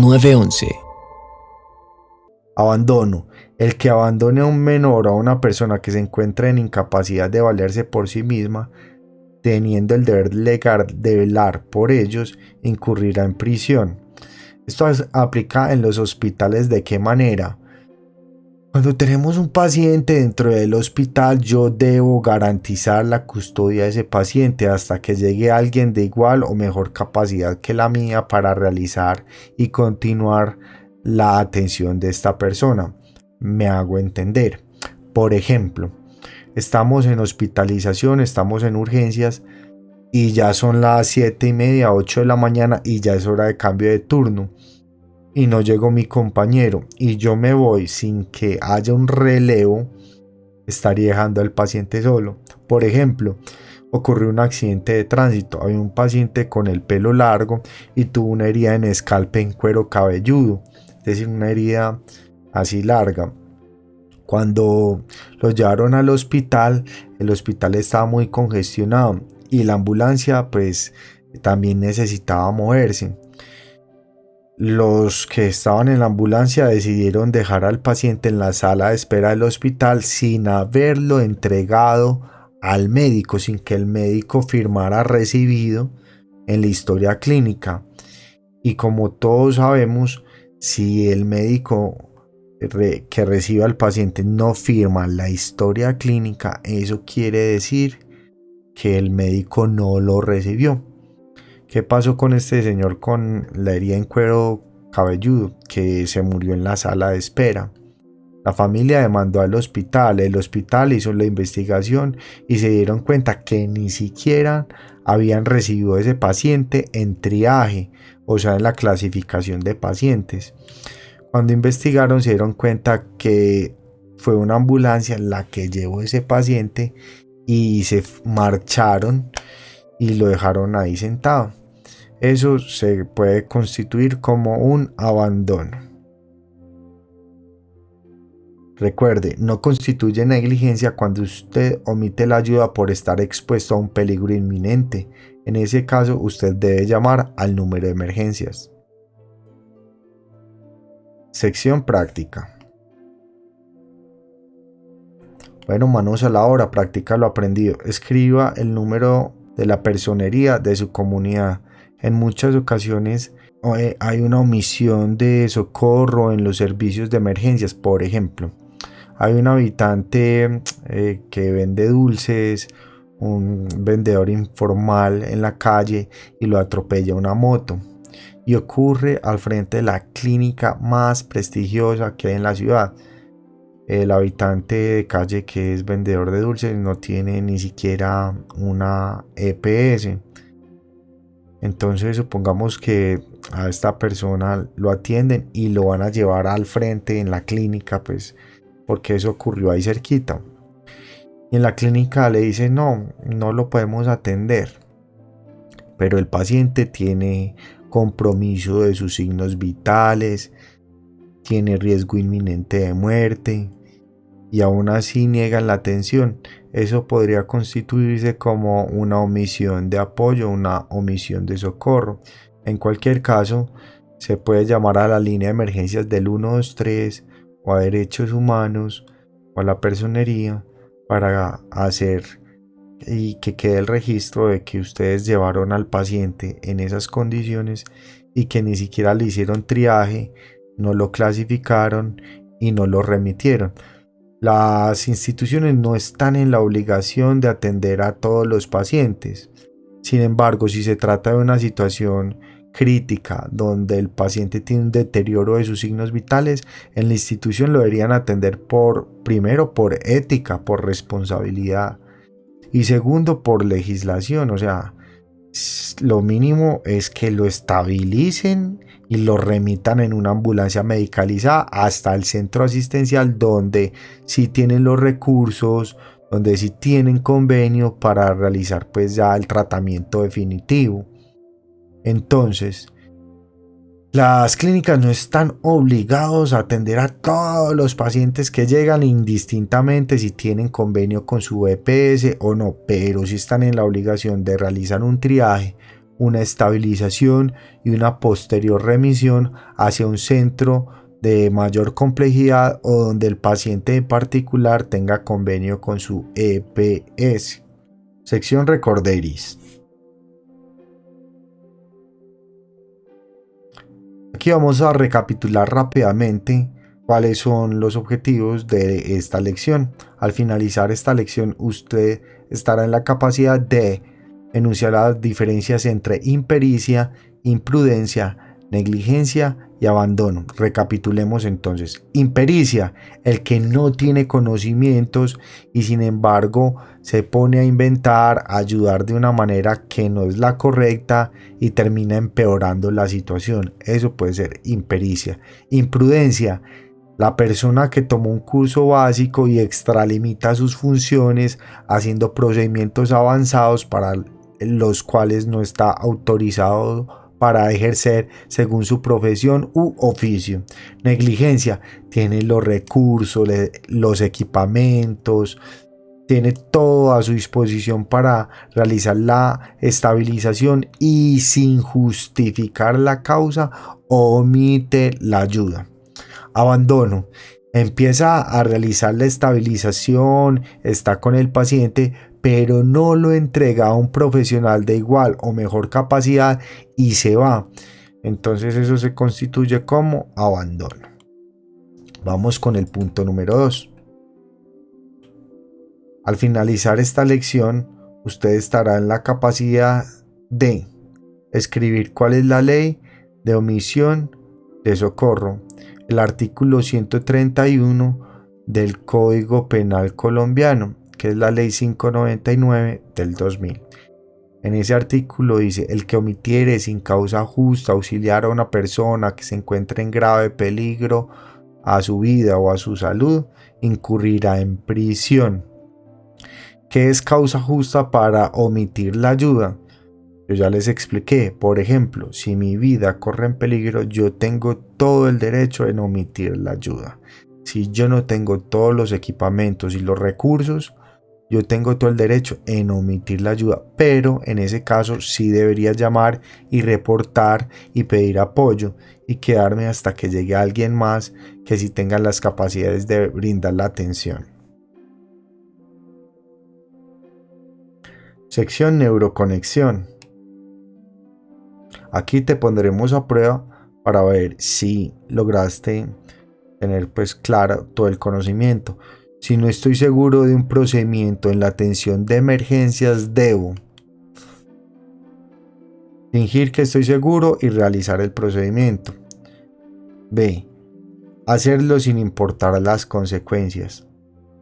911. Abandono. El que abandone a un menor o a una persona que se encuentra en incapacidad de valerse por sí misma, teniendo el deber legal de velar por ellos, incurrirá en prisión. Esto aplica en los hospitales de qué manera. Cuando tenemos un paciente dentro del hospital, yo debo garantizar la custodia de ese paciente hasta que llegue alguien de igual o mejor capacidad que la mía para realizar y continuar la atención de esta persona. Me hago entender. Por ejemplo, estamos en hospitalización, estamos en urgencias y ya son las 7 y media, 8 de la mañana y ya es hora de cambio de turno y no llegó mi compañero y yo me voy sin que haya un relevo, estaría dejando al paciente solo. Por ejemplo, ocurrió un accidente de tránsito. Había un paciente con el pelo largo y tuvo una herida en escalpe en cuero cabelludo, es decir, una herida así larga. Cuando lo llevaron al hospital, el hospital estaba muy congestionado y la ambulancia pues también necesitaba moverse. Los que estaban en la ambulancia decidieron dejar al paciente en la sala de espera del hospital sin haberlo entregado al médico, sin que el médico firmara recibido en la historia clínica. Y como todos sabemos, si el médico que recibe al paciente no firma la historia clínica, eso quiere decir que el médico no lo recibió. ¿Qué pasó con este señor con la herida en cuero cabelludo que se murió en la sala de espera? La familia demandó al hospital, el hospital hizo la investigación y se dieron cuenta que ni siquiera habían recibido ese paciente en triaje, o sea, en la clasificación de pacientes. Cuando investigaron se dieron cuenta que fue una ambulancia la que llevó ese paciente y se marcharon y lo dejaron ahí sentado eso se puede constituir como un abandono. Recuerde, no constituye negligencia cuando usted omite la ayuda por estar expuesto a un peligro inminente. En ese caso, usted debe llamar al número de emergencias. Sección práctica. Bueno, manos a la hora, practica lo aprendido. Escriba el número de la personería de su comunidad en muchas ocasiones eh, hay una omisión de socorro en los servicios de emergencias. Por ejemplo, hay un habitante eh, que vende dulces, un vendedor informal en la calle y lo atropella una moto. Y ocurre al frente de la clínica más prestigiosa que hay en la ciudad. El habitante de calle que es vendedor de dulces no tiene ni siquiera una EPS entonces supongamos que a esta persona lo atienden y lo van a llevar al frente en la clínica, pues porque eso ocurrió ahí cerquita. Y en la clínica le dicen, no, no lo podemos atender. Pero el paciente tiene compromiso de sus signos vitales, tiene riesgo inminente de muerte y aún así niegan la atención eso podría constituirse como una omisión de apoyo, una omisión de socorro. En cualquier caso, se puede llamar a la línea de emergencias del 123 o a derechos humanos o a la personería para hacer y que quede el registro de que ustedes llevaron al paciente en esas condiciones y que ni siquiera le hicieron triaje, no lo clasificaron y no lo remitieron. Las instituciones no están en la obligación de atender a todos los pacientes. Sin embargo, si se trata de una situación crítica donde el paciente tiene un deterioro de sus signos vitales, en la institución lo deberían atender por primero por ética, por responsabilidad y segundo por legislación, o sea, lo mínimo es que lo estabilicen y lo remitan en una ambulancia medicalizada hasta el centro asistencial donde sí tienen los recursos, donde sí tienen convenio para realizar pues ya el tratamiento definitivo. Entonces, las clínicas no están obligados a atender a todos los pacientes que llegan indistintamente si tienen convenio con su EPS o no, pero sí están en la obligación de realizar un triaje una estabilización y una posterior remisión hacia un centro de mayor complejidad o donde el paciente en particular tenga convenio con su EPS. Sección Recorderis. Aquí vamos a recapitular rápidamente cuáles son los objetivos de esta lección. Al finalizar esta lección usted estará en la capacidad de enunciar las diferencias entre impericia, imprudencia, negligencia y abandono. Recapitulemos entonces. Impericia, el que no tiene conocimientos y sin embargo se pone a inventar, a ayudar de una manera que no es la correcta y termina empeorando la situación. Eso puede ser impericia. Imprudencia, la persona que tomó un curso básico y extralimita sus funciones haciendo procedimientos avanzados para los cuales no está autorizado para ejercer según su profesión u oficio. Negligencia, tiene los recursos, los equipamientos, tiene todo a su disposición para realizar la estabilización y sin justificar la causa omite la ayuda abandono. Empieza a realizar la estabilización, está con el paciente, pero no lo entrega a un profesional de igual o mejor capacidad y se va. Entonces eso se constituye como abandono. Vamos con el punto número 2. Al finalizar esta lección, usted estará en la capacidad de escribir cuál es la ley de omisión de socorro el artículo 131 del Código Penal colombiano, que es la ley 599 del 2000. En ese artículo dice, el que omitiere sin causa justa auxiliar a una persona que se encuentre en grave peligro a su vida o a su salud, incurrirá en prisión. ¿Qué es causa justa para omitir la ayuda? Yo ya les expliqué, por ejemplo, si mi vida corre en peligro, yo tengo todo el derecho en omitir la ayuda. Si yo no tengo todos los equipamientos y los recursos, yo tengo todo el derecho en omitir la ayuda, pero en ese caso sí debería llamar y reportar y pedir apoyo y quedarme hasta que llegue alguien más que sí tenga las capacidades de brindar la atención. Sección Neuroconexión. Aquí te pondremos a prueba para ver si lograste tener pues claro todo el conocimiento. Si no estoy seguro de un procedimiento en la atención de emergencias, debo fingir que estoy seguro y realizar el procedimiento. B. Hacerlo sin importar las consecuencias.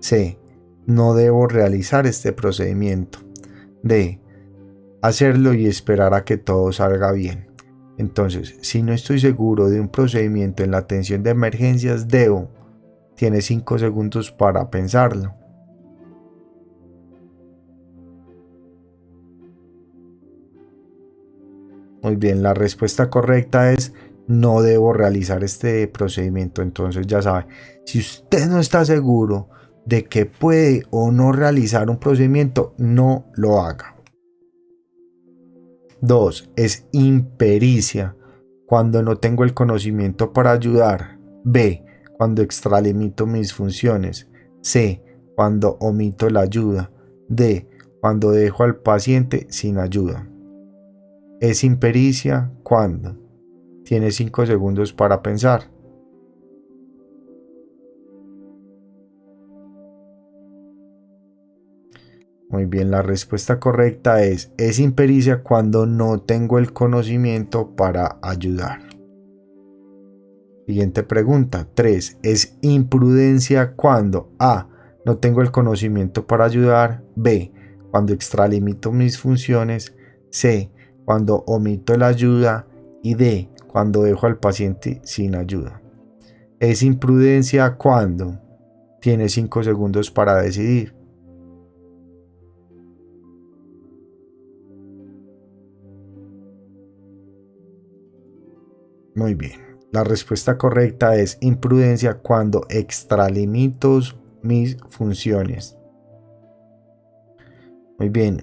C. No debo realizar este procedimiento. D hacerlo y esperar a que todo salga bien. Entonces, si no estoy seguro de un procedimiento en la atención de emergencias, debo. Tiene 5 segundos para pensarlo. Muy bien, la respuesta correcta es no debo realizar este procedimiento. Entonces ya sabe, si usted no está seguro de que puede o no realizar un procedimiento, no lo haga. 2. Es impericia, cuando no tengo el conocimiento para ayudar. B. Cuando extralimito mis funciones. C. Cuando omito la ayuda. D. Cuando dejo al paciente sin ayuda. Es impericia cuando. Tiene 5 segundos para pensar. Muy bien, la respuesta correcta es, es impericia cuando no tengo el conocimiento para ayudar. Siguiente pregunta, 3. Es imprudencia cuando A. No tengo el conocimiento para ayudar. B. Cuando extralimito mis funciones. C. Cuando omito la ayuda. Y D. Cuando dejo al paciente sin ayuda. Es imprudencia cuando. Tiene 5 segundos para decidir. Muy bien. La respuesta correcta es imprudencia cuando extralimito mis funciones. Muy bien.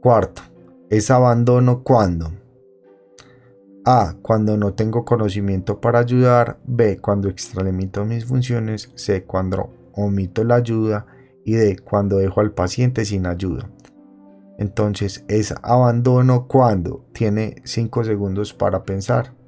Cuarto. Es abandono cuando A. Cuando no tengo conocimiento para ayudar. B. Cuando extralimito mis funciones. C. Cuando omito la ayuda. Y D. Cuando dejo al paciente sin ayuda. Entonces es abandono cuando tiene 5 segundos para pensar.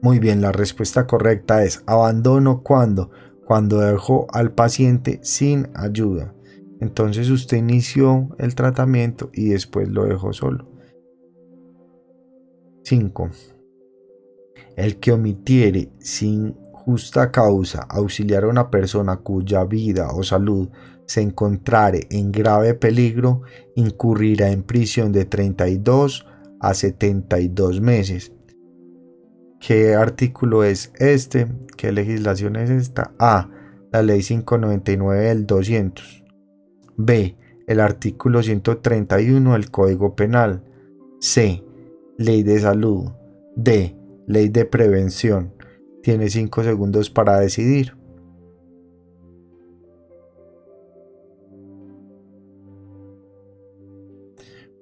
Muy bien, la respuesta correcta es abandono cuando, cuando dejo al paciente sin ayuda. Entonces usted inició el tratamiento y después lo dejó solo. 5. El que omitiere sin justa causa auxiliar a una persona cuya vida o salud se encontrare en grave peligro, incurrirá en prisión de 32 a 72 meses. ¿Qué artículo es este? ¿Qué legislación es esta? A. La ley 599 del 200. B. El artículo 131 del Código Penal. C. Ley de salud. D. Ley de prevención. Tiene 5 segundos para decidir.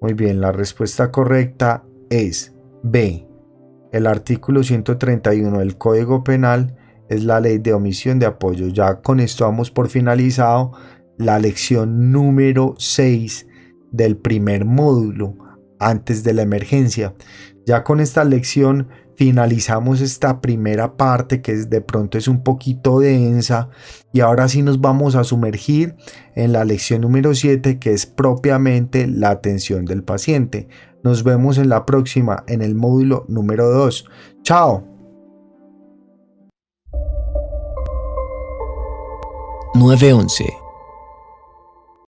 Muy bien, la respuesta correcta es B. El artículo 131 del Código Penal es la ley de omisión de apoyo. Ya con esto vamos por finalizado la lección número 6 del primer módulo antes de la emergencia. Ya con esta lección finalizamos esta primera parte que de pronto es un poquito densa y ahora sí nos vamos a sumergir en la lección número 7 que es propiamente la atención del paciente. Nos vemos en la próxima en el módulo número 2. Chao. 911